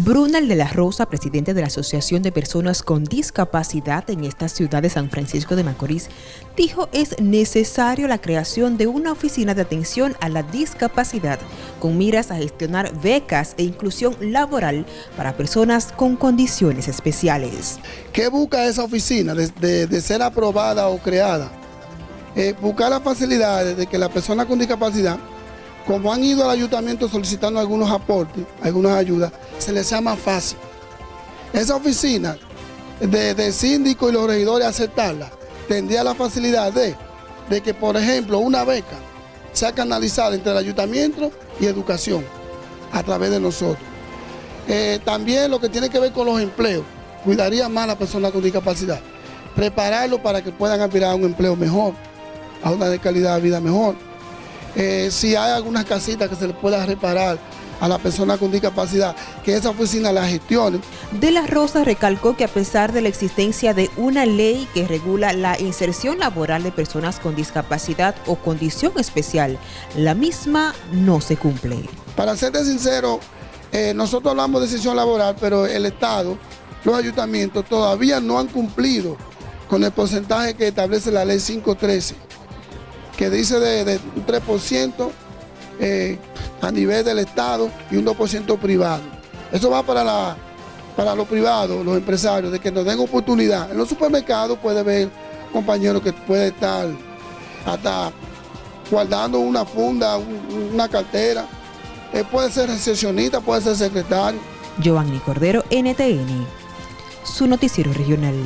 Brunel de la Rosa, presidente de la Asociación de Personas con Discapacidad en esta ciudad de San Francisco de Macorís, dijo es necesario la creación de una oficina de atención a la discapacidad con miras a gestionar becas e inclusión laboral para personas con condiciones especiales. ¿Qué busca esa oficina de, ser aprobada o creada? Eh, buscar las facilidades de que la persona con discapacidad como han ido al ayuntamiento solicitando algunos aportes, algunas ayudas, se les sea más fácil. Esa oficina de, síndico y los regidores aceptarla, tendría la facilidad de, de que, por ejemplo, una beca sea canalizada entre el ayuntamiento y educación a través de nosotros. Eh, también lo que tiene que ver con los empleos, cuidaría más a la persona con discapacidad, prepararlo para que puedan aspirar a un empleo mejor, a una de calidad de vida mejor. Eh, si hay algunas casitas que se le pueda reparar a la persona con discapacidad, que esa oficina la gestione. De la Rosa recalcó que a pesar de la existencia de una ley que regula la inserción laboral de personas con discapacidad o condición especial, la misma no se cumple. Para serte sincero, eh, nosotros hablamos de inserción laboral, pero el Estado, los ayuntamientos todavía no han cumplido con el porcentaje que establece la ley 513 que dice de, un 3% eh, a nivel del Estado y un 2% privado. Eso va para, la, para los privados, los empresarios, de que nos den oportunidad. En los supermercados puede ver compañeros que puede estar hasta guardando una funda, una cartera. Eh, puede ser recepcionista, puede ser secretario. Giovanni Cordero, NTN, su noticiero regional.